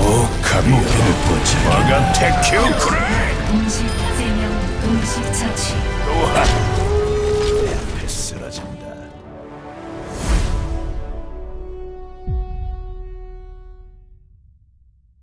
お神よ我が鉄球くれ